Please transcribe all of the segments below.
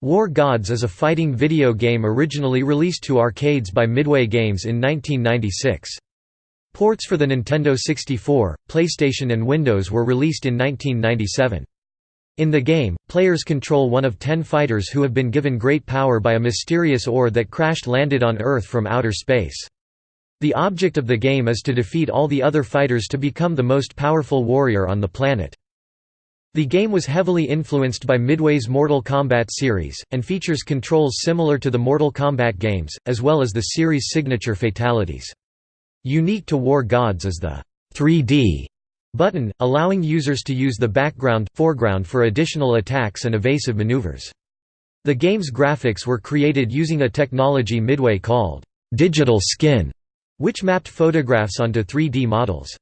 War Gods is a fighting video game originally released to arcades by Midway Games in 1996. Ports for the Nintendo 64, PlayStation and Windows were released in 1997. In the game, players control one of ten fighters who have been given great power by a mysterious ore that crashed-landed on Earth from outer space. The object of the game is to defeat all the other fighters to become the most powerful warrior on the planet. The game was heavily influenced by Midway's Mortal Kombat series, and features controls similar to the Mortal Kombat games, as well as the series' signature fatalities. Unique to War Gods is the 3D button, allowing users to use the background, foreground for additional attacks and evasive maneuvers. The game's graphics were created using a technology Midway called digital skin, which mapped photographs onto 3D models.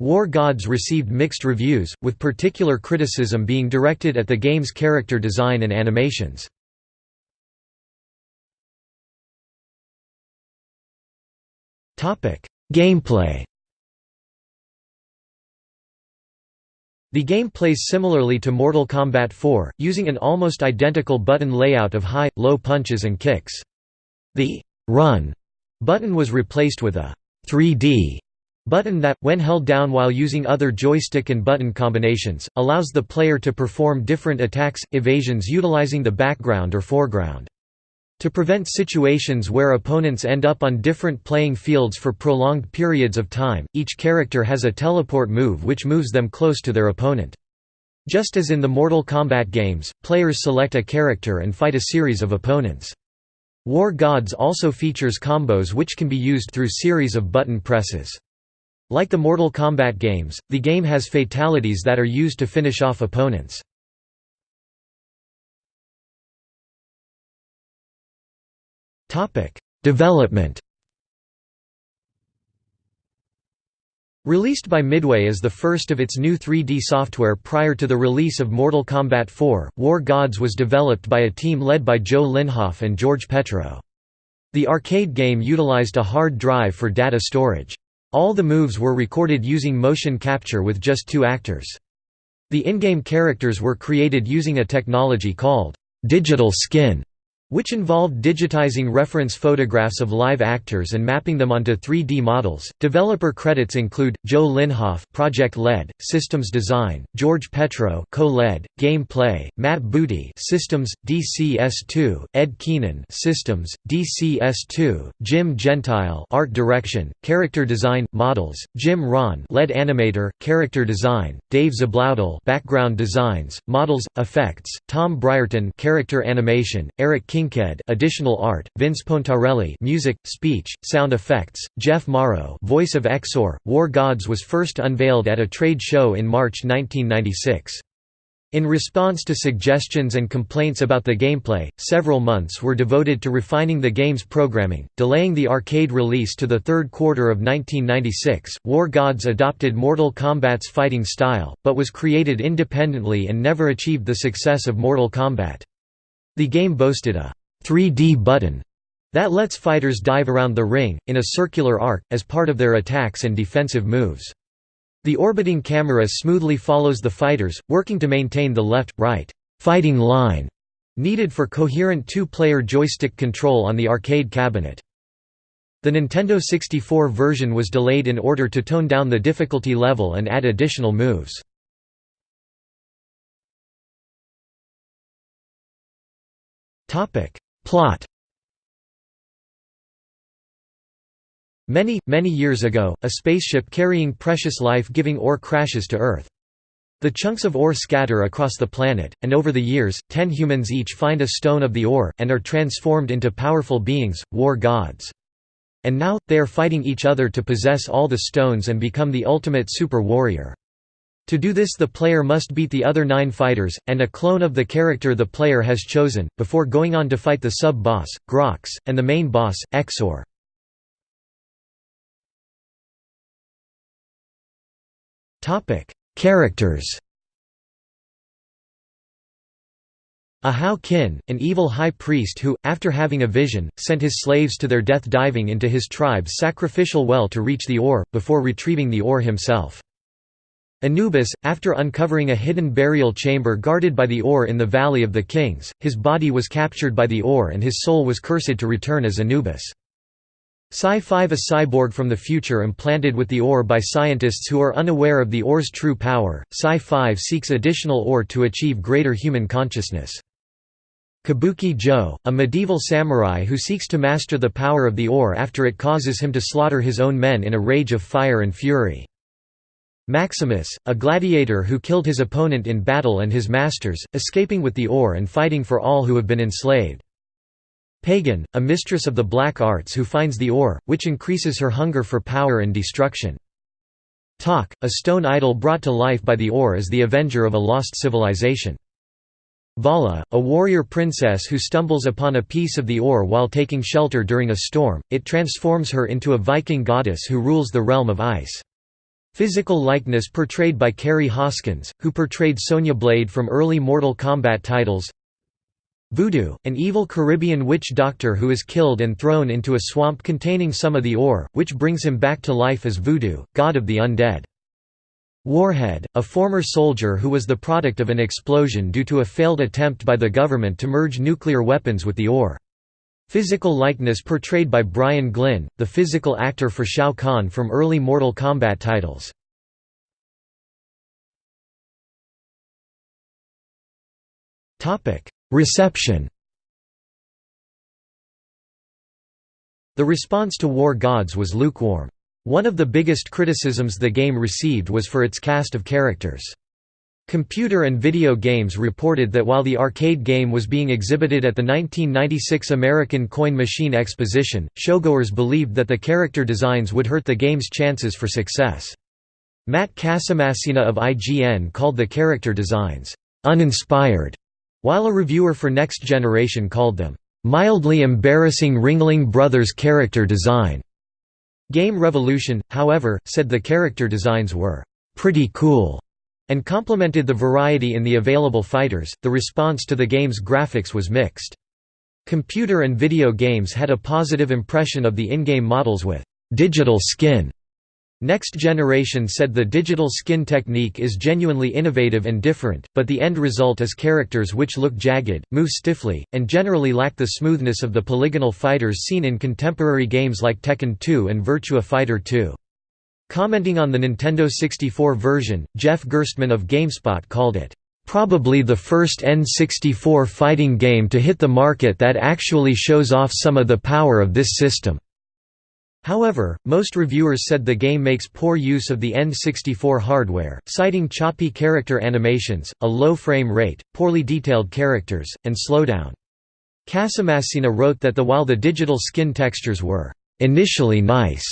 War Gods received mixed reviews, with particular criticism being directed at the game's character design and animations. Gameplay The game plays similarly to Mortal Kombat 4, using an almost identical button layout of high, low punches and kicks. The «run» button was replaced with a «3D» Button that, when held down while using other joystick and button combinations, allows the player to perform different attacks, evasions utilizing the background or foreground. To prevent situations where opponents end up on different playing fields for prolonged periods of time, each character has a teleport move which moves them close to their opponent. Just as in the Mortal Kombat games, players select a character and fight a series of opponents. War Gods also features combos which can be used through series of button presses. Like the Mortal Kombat games, the game has fatalities that are used to finish off opponents. Development Released by Midway as the first of its new 3D software prior to the release of Mortal Kombat 4, War Gods was developed by a team led by Joe Linhoff and George Petro. The arcade game utilized a hard drive for data storage. All the moves were recorded using motion capture with just two actors. The in-game characters were created using a technology called digital skin which involved digitizing reference photographs of live actors and mapping them onto 3D models. Developer credits include Joe Linhoff, project lead, systems design; George Petro, co-lead, gameplay; Matt Booty, systems, DCS2; Ed Keenan, systems, DCS2; Jim Gentile, art direction, character design, models; Jim Ron, lead animator, character design; Dave Zabloudel, background designs, models, effects; Tom Brierton, character animation; Eric King Kinked additional art, Vince Pontarelli music, speech, sound effects, Jeff Morrow voice of Exor. War Gods was first unveiled at a trade show in March 1996. In response to suggestions and complaints about the gameplay, several months were devoted to refining the game's programming, delaying the arcade release to the third quarter of 1996. War Gods adopted Mortal Kombat's fighting style, but was created independently and never achieved the success of Mortal Kombat. The game boasted a 3D button that lets fighters dive around the ring, in a circular arc, as part of their attacks and defensive moves. The orbiting camera smoothly follows the fighters, working to maintain the left-right fighting line needed for coherent two-player joystick control on the arcade cabinet. The Nintendo 64 version was delayed in order to tone down the difficulty level and add additional moves. Topic. Plot Many, many years ago, a spaceship carrying precious life-giving ore crashes to Earth. The chunks of ore scatter across the planet, and over the years, ten humans each find a stone of the ore, and are transformed into powerful beings, war gods. And now, they are fighting each other to possess all the stones and become the ultimate super warrior. To do this the player must beat the other nine fighters, and a clone of the character the player has chosen, before going on to fight the sub-boss, Grox, and the main boss, Exor. Characters Ahau Kin, an evil high priest who, after having a vision, sent his slaves to their death diving into his tribe's sacrificial well to reach the ore, before retrieving the ore himself. Anubis, after uncovering a hidden burial chamber guarded by the Ore in the Valley of the Kings, his body was captured by the Ore and his soul was cursed to return as Anubis. Psi-5 A cyborg from the future implanted with the Ore by scientists who are unaware of the Ore's true power, Psi-5 seeks additional Ore to achieve greater human consciousness. Kabuki Joe, a medieval samurai who seeks to master the power of the Ore after it causes him to slaughter his own men in a rage of fire and fury. Maximus, a gladiator who killed his opponent in battle and his masters, escaping with the ore and fighting for all who have been enslaved. Pagan, a mistress of the black arts who finds the ore, which increases her hunger for power and destruction. Tak, a stone idol brought to life by the ore as the avenger of a lost civilization. Vala, a warrior princess who stumbles upon a piece of the ore while taking shelter during a storm, it transforms her into a Viking goddess who rules the realm of ice. Physical likeness portrayed by Kerri Hoskins, who portrayed Sonya Blade from early Mortal Kombat titles Voodoo, an evil Caribbean witch doctor who is killed and thrown into a swamp containing some of the ore, which brings him back to life as Voodoo, god of the undead. Warhead, a former soldier who was the product of an explosion due to a failed attempt by the government to merge nuclear weapons with the ore. Physical likeness portrayed by Brian Glynn, the physical actor for Shao Kahn from early Mortal Kombat titles. Reception The response to War Gods was lukewarm. One of the biggest criticisms the game received was for its cast of characters. Computer and Video Games reported that while the arcade game was being exhibited at the 1996 American Coin Machine Exposition, showgoers believed that the character designs would hurt the game's chances for success. Matt Casamassina of IGN called the character designs, "...uninspired", while a reviewer for Next Generation called them, "...mildly embarrassing Ringling Brothers character design." Game Revolution, however, said the character designs were, "...pretty cool." And complemented the variety in the available fighters. The response to the game's graphics was mixed. Computer and video games had a positive impression of the in-game models with digital skin. Next Generation said the digital skin technique is genuinely innovative and different, but the end result is characters which look jagged, move stiffly, and generally lack the smoothness of the polygonal fighters seen in contemporary games like Tekken 2 and Virtua Fighter 2. Commenting on the Nintendo 64 version, Jeff Gerstmann of GameSpot called it, "...probably the first N64 fighting game to hit the market that actually shows off some of the power of this system." However, most reviewers said the game makes poor use of the N64 hardware, citing choppy character animations, a low frame rate, poorly detailed characters, and slowdown. Casamassina wrote that the while the digital skin textures were initially nice,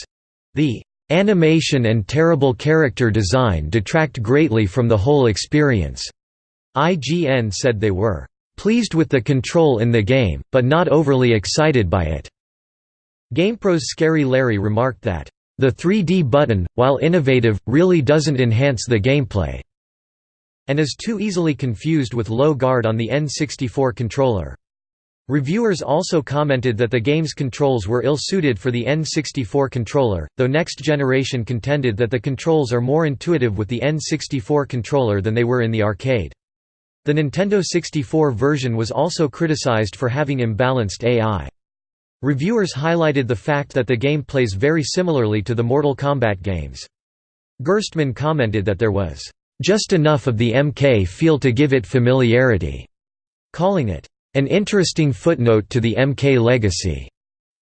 the Animation and terrible character design detract greatly from the whole experience. IGN said they were pleased with the control in the game, but not overly excited by it. GamePro's Scary Larry remarked that, "...the 3D button, while innovative, really doesn't enhance the gameplay," and is too easily confused with low guard on the N64 controller. Reviewers also commented that the game's controls were ill-suited for the N64 controller, though Next Generation contended that the controls are more intuitive with the N64 controller than they were in the arcade. The Nintendo 64 version was also criticized for having imbalanced AI. Reviewers highlighted the fact that the game plays very similarly to the Mortal Kombat games. Gerstmann commented that there was, "...just enough of the MK feel to give it familiarity," calling it, an interesting footnote to the MK legacy.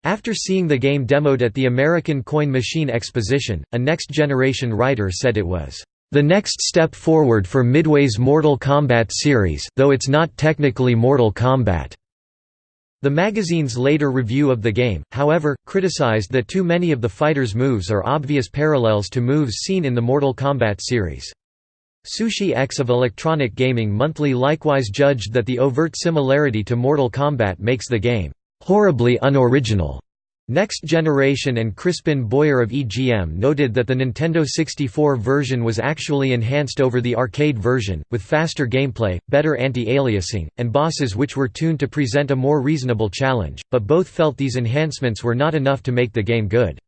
After seeing the game demoed at the American Coin Machine Exposition, a Next Generation writer said it was the next step forward for Midway's Mortal Kombat series though it's not technically Mortal Kombat. The magazine's later review of the game, however, criticized that too many of the fighter's moves are obvious parallels to moves seen in the Mortal Kombat series. Sushi X of Electronic Gaming Monthly likewise judged that the overt similarity to Mortal Kombat makes the game horribly unoriginal. Next Generation and Crispin Boyer of EGM noted that the Nintendo 64 version was actually enhanced over the arcade version, with faster gameplay, better anti-aliasing, and bosses which were tuned to present a more reasonable challenge, but both felt these enhancements were not enough to make the game good.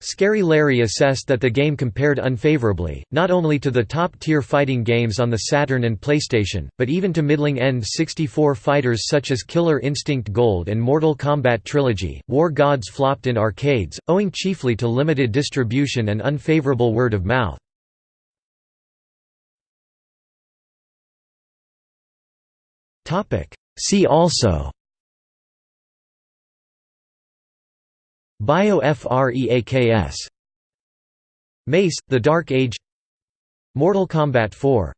Scary Larry assessed that the game compared unfavorably, not only to the top-tier fighting games on the Saturn and PlayStation, but even to middling-end 64 fighters such as Killer Instinct Gold and Mortal Kombat Trilogy. War Gods flopped in arcades, owing chiefly to limited distribution and unfavorable word of mouth. See also BioFreaks. Mace, The Dark Age. Mortal Kombat 4